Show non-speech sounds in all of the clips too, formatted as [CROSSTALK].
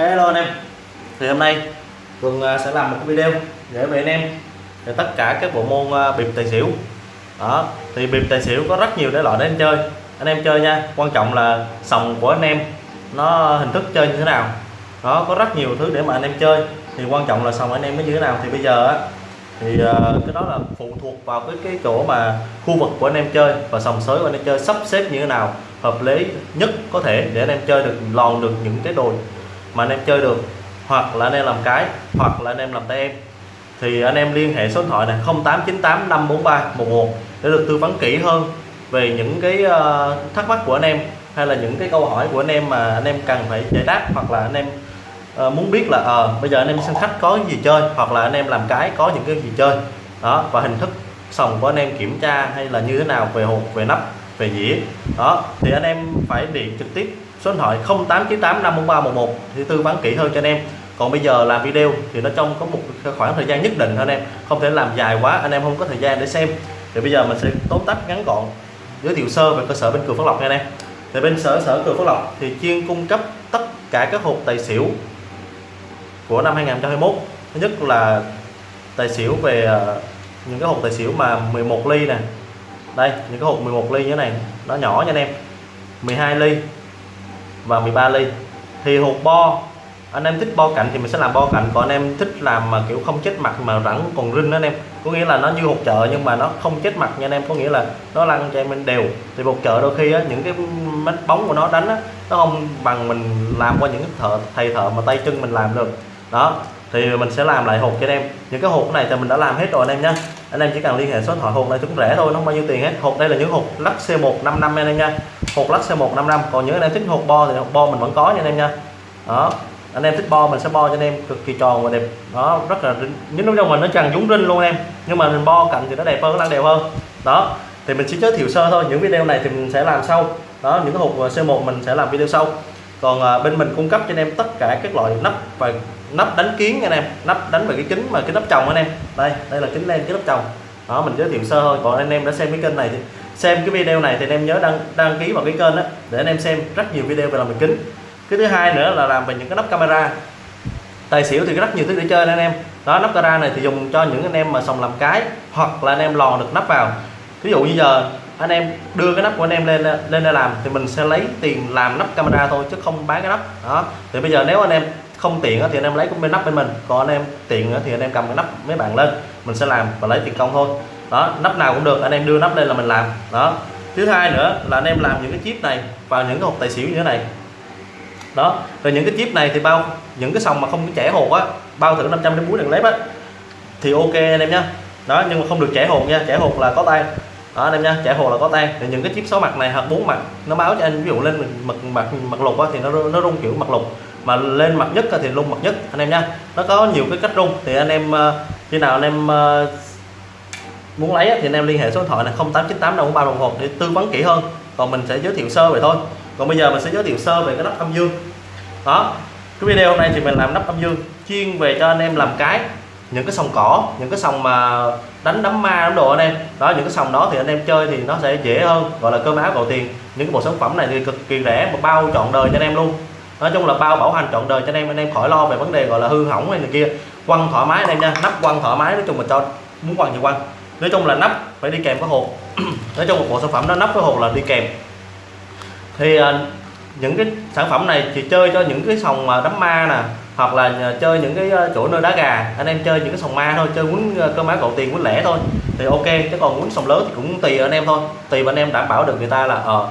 Hello anh em. Thì hôm nay Cường à, sẽ làm một cái video để về anh em về tất cả các bộ môn à, bịp tài xỉu. Đó, thì bịp tài xỉu có rất nhiều thể loại để anh chơi. Anh em chơi nha, quan trọng là sòng của anh em nó hình thức chơi như thế nào. Đó, có rất nhiều thứ để mà anh em chơi. Thì quan trọng là sòng anh em nó như thế nào. Thì bây giờ á, thì à, cái đó là phụ thuộc vào cái cái chỗ mà khu vực của anh em chơi và sòng sới của anh em chơi sắp xếp như thế nào, hợp lý nhất có thể để anh em chơi được, lòn được những cái đồi mà anh em chơi được hoặc là anh em làm cái hoặc là anh em làm tay em thì anh em liên hệ số điện thoại này 0898 543 11 để được tư vấn kỹ hơn về những cái thắc mắc của anh em hay là những cái câu hỏi của anh em mà anh em cần phải giải đáp hoặc là anh em muốn biết là à, bây giờ anh em sân khách có cái gì chơi hoặc là anh em làm cái có những cái gì chơi đó và hình thức sòng của anh em kiểm tra hay là như thế nào về hộp về nắp về dĩa đó thì anh em phải điện trực tiếp số điện thoại 0898 54311 thì tư vấn kỹ hơn cho anh em. Còn bây giờ làm video thì nó trong có một khoảng thời gian nhất định thôi anh em. Không thể làm dài quá, anh em không có thời gian để xem. Thì bây giờ mình sẽ tóm tắt ngắn gọn, giới thiệu sơ về cơ sở bên cường phước lộc nha anh em. Thì bên sở sở cường Phước lộc thì chuyên cung cấp tất cả các hộp tài xỉu của năm 2021 thứ nhất là tài xỉu về ờ, những cái hộp tài xỉu mà 11 ly nè. Đây, những cái hộp 11 ly như thế này, nó nhỏ nha anh em. 12 ly và 13 ly. Thì hộp bo anh em thích bo cạnh thì mình sẽ làm bo cạnh còn anh em thích làm mà kiểu không chết mặt mà rẳng còn rinh đó anh em. Có nghĩa là nó như hộp chợ nhưng mà nó không chết mặt nha anh em có nghĩa là nó lăn cho em đều. Thì hộp chợ đôi khi á, những cái mét bóng của nó đánh á, nó không bằng mình làm qua những thợ thầy thợ mà tay chân mình làm được. Đó thì mình sẽ làm lại hộp cho anh em. Những cái hộp này thì mình đã làm hết rồi anh em nhé anh em chỉ cần liên hệ số điện thoại hộp này cũng rẻ thôi, nó không bao nhiêu tiền hết. Hộp đây là những hộp lắc C155 anh em nha. Hộp lắc C155 còn những anh em thích hộp bo thì hộp bo mình vẫn có nha anh em nha. Đó. Anh em thích bo mình sẽ bo cho anh em cực kỳ tròn và đẹp. Đó, rất là những lúc trong mình nó trần dúng rinh luôn em. Nhưng mà mình bo cạnh thì nó đẹp hơn, nó đều hơn. Đó. Thì mình chỉ giới thiệu sơ thôi. Những video này thì mình sẽ làm sau. Đó, những cái hộp C1 mình sẽ làm video sau còn à, bên mình cung cấp cho anh em tất cả các loại nắp và nắp đánh kiến anh em nắp đánh về cái kính mà cái nắp chồng anh em. Đây đây là kính len cái nắp chồng đó mình giới thiệu sơ thôi. Còn anh em đã xem cái kênh này thì xem cái video này thì anh em nhớ đăng đăng ký vào cái kênh đó để anh em xem rất nhiều video về làm về kính. Cái thứ hai nữa là làm về những cái nắp camera. Tài xỉu thì rất nhiều thứ để chơi anh em. Đó nắp camera này thì dùng cho những anh em mà sòng làm cái hoặc là anh em lò được nắp vào. Ví dụ như giờ anh em đưa cái nắp của anh em lên lên để làm thì mình sẽ lấy tiền làm nắp camera thôi chứ không bán cái nắp. Đó. Thì bây giờ nếu anh em không tiện thì anh em lấy cái bên nắp bên mình. Còn anh em tiện thì anh em cầm cái nắp mấy bạn lên, mình sẽ làm và lấy tiền công thôi. Đó, nắp nào cũng được, anh em đưa nắp lên là mình làm. Đó. Thứ hai nữa là anh em làm những cái chip này vào những cái hộp tài xỉu như thế này. Đó. Rồi những cái chip này thì bao, những cái sòng mà không có trẻ hột á, bao thử 500 đến 4 đường lép á, thì ok anh em nhá. Đó, nhưng mà không được trẻ hột nha trẻ hột là có tay đó, anh em nha chạy hồ là có tan thì những cái chip số mặt này hoặc bốn mặt, nó báo cho anh, ví dụ lên mặt mặt mặt lục á, thì nó nó rung kiểu mặt lục. Mà lên mặt nhất thì rung mặt nhất, anh em nha nó có nhiều cái cách rung. Thì anh em ờ, khi nào anh em ờ, muốn lấy thì anh em liên hệ số điện thoại là 0898 đồng ba đồng hồ để tư vấn kỹ hơn. Còn mình sẽ giới thiệu sơ vậy thôi. Còn bây giờ mình sẽ giới thiệu sơ về cái nắp âm dương. Đó, cái video hôm nay thì mình làm nắp âm dương, chuyên về cho anh em làm cái những cái sòng cỏ, những cái sòng mà đánh đấm ma đấm đồ anh em đó, những cái sòng đó thì anh em chơi thì nó sẽ dễ hơn, gọi là cơm áo gạo tiền. Những cái bộ sản phẩm này thì cực kỳ rẻ mà bao trọn đời cho anh em luôn. Nói chung là bao bảo hành trọn đời cho anh em anh em khỏi lo về vấn đề gọi là hư hỏng hay này kia. Quăng thoải mái anh em nha, nắp quăng thoải mái, nói chung là cho muốn quăng thì quăng. Nói chung là nắp phải đi kèm với hộp. [CLEARS THROAT] Nói chung một bộ sản phẩm nó nắp với hộp là đi kèm. Thì à, những cái sản phẩm này chỉ chơi cho những cái sòng mà ma nè, hoặc là à, chơi những cái à, chỗ nơi đá gà. Anh em chơi những cái sòng ma thôi, chơi quýnh à, cơ má cậu tiền quýnh lẻ thôi thì ok, chứ còn quýnh sòng lớn thì cũng tùy anh em thôi. Tùy anh em đảm bảo được người ta là ờ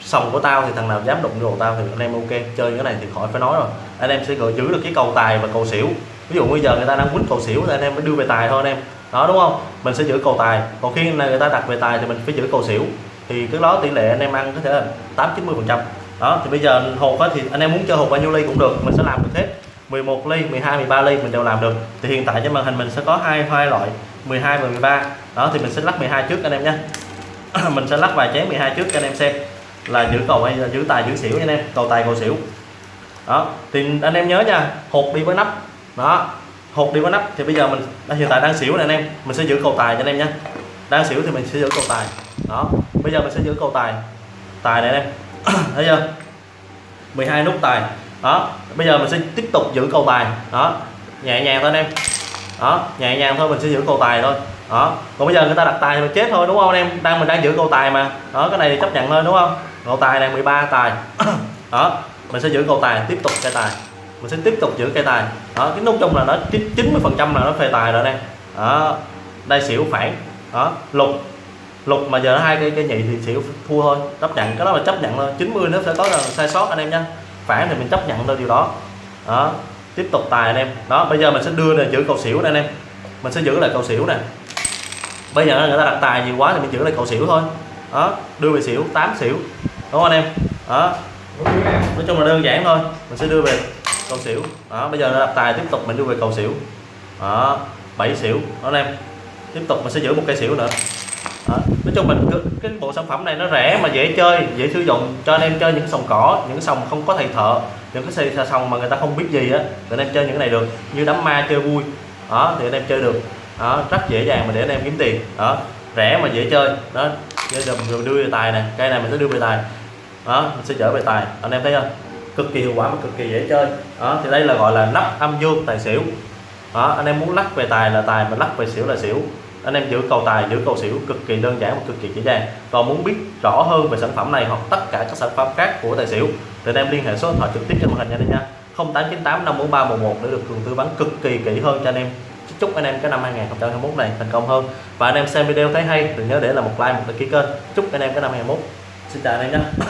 sòng của tao thì thằng nào dám đụng đồ tao thì anh em ok, chơi cái này thì khỏi phải nói rồi. Anh em sẽ gửi giữ được cái cầu tài và cầu xỉu. Ví dụ bây giờ người ta đang quýnh cầu xỉu thì anh em mới đưa về tài thôi anh em. Đó, đúng không? Mình sẽ giữ cầu tài. Còn khi người ta đặt về tài thì mình phải giữ cầu xỉu. Thì cái đó tỷ lệ anh em ăn có thể là tám chín mươi phần trăm đó, thì bây giờ hộp thì anh em muốn chơi hộp bao nhiêu ly cũng được, mình sẽ làm được hết. 11 ly 12 13 ly mình đều làm được. Thì hiện tại trên màn hình mình sẽ có hai hai loại 12 và 13 đó, thì mình sẽ lắc 12 trước anh em nhé. [CLEARS THROAT] Mình sẽ lắc vài chén 12 trước cho anh em xem là giữ cầu hay là giữ tài, giữ xỉu anh em, cầu tài, cầu xỉu. Đó, thì anh em nhớ nha, hộp đi với nắp. Đó, hộp đi với nắp thì bây giờ mình à, hiện tại đang xỉu này anh em, mình sẽ giữ cầu tài cho anh em nhé. Đang xỉu thì mình sẽ giữ cầu tài. Đó, bây giờ mình sẽ giữ cầu tài. Tài này anh em. [COUGHS] thấy chưa? 12 nút tài. Đó, bây giờ mình sẽ tiếp tục giữ cầu tài. Đó, nhẹ nhàng thôi anh em. Đó, nhẹ nhàng thôi, mình sẽ giữ cầu tài thôi. Đó, còn bây giờ người ta đặt tài thì mình chết thôi, đúng không anh em? Đang, mình đang giữ cầu tài mà. Đó, cái này thì chấp nhận thôi, đúng không? Cầu tài này 13 tài. [COUGHS] Đó, mình sẽ giữ cầu tài, tiếp tục cây tài. Mình sẽ tiếp tục giữ cây tài. Đó, cái nút chung là nó 90 phần trăm là nó phê tài rồi em. Đó, đây xỉu phản. Đó, lục lục mà giờ nó hai cây cây nhị thì xỉu thua thôi. Chấp nhận, cái đó là chấp nhận thôi. 90 nó sẽ có là sai sót anh em nha. Phản thì mình chấp nhận thôi điều đó. Đó. Tiếp tục tài anh em. Đó, bây giờ mình sẽ đưa này giữ cầu xỉu này anh em. Mình sẽ giữ lại cầu xỉu nè. Bây giờ người ta đặt tài nhiều quá thì mình giữ lại cầu xỉu thôi. Đó, đưa về xỉu 8 xỉu. Đúng không anh em? Đó. Nói chung là đơn giản thôi. Mình sẽ đưa về cầu xỉu. Đó, bây giờ đặt tài tiếp tục mình đưa về cầu xỉu. Đó 7 xỉu. Đó anh em. Tiếp tục mình sẽ giữ một cây xỉu nữa đó. nói chung mình cái bộ sản phẩm này nó rẻ mà dễ chơi, dễ sử dụng, cho anh em chơi những sòng cỏ, những sòng không có thầy thợ, những cái xe sòng mà người ta không biết gì á, thì anh em chơi những cái này được. Như đám ma chơi vui, đó, thì anh em chơi được. Đó, rất dễ dàng mà để anh em kiếm tiền, đó. Rẻ mà dễ chơi, đó. Bây giờ mình đưa về tài nè cây này mình sẽ đưa về tài. Đó, mình sẽ chở về tài, anh em thấy không? Cực kỳ hiệu quả và cực kỳ dễ chơi. Đó, thì đây là gọi là nắp âm dương tài xỉu. Đó, anh em muốn lắc về tài là tài, mà lắc về xỉu là xỉu anh em giữ cầu tài, giữ cầu xỉu cực kỳ đơn giản và cực kỳ dễ dàng. Còn muốn biết rõ hơn về sản phẩm này hoặc tất cả các sản phẩm khác của tài xỉu, thì anh em liên hệ số điện thoại trực tiếp trên màn hình nha anh nha. 0898 54311 để được cường tư vấn cực kỳ kỹ hơn cho anh em. Chúc anh em cái năm 2021 này thành công hơn. Và anh em xem video thấy hay thì nhớ để là một like, một đăng ký kênh. Chúc anh em cái năm 2021 xin chào anh em nhé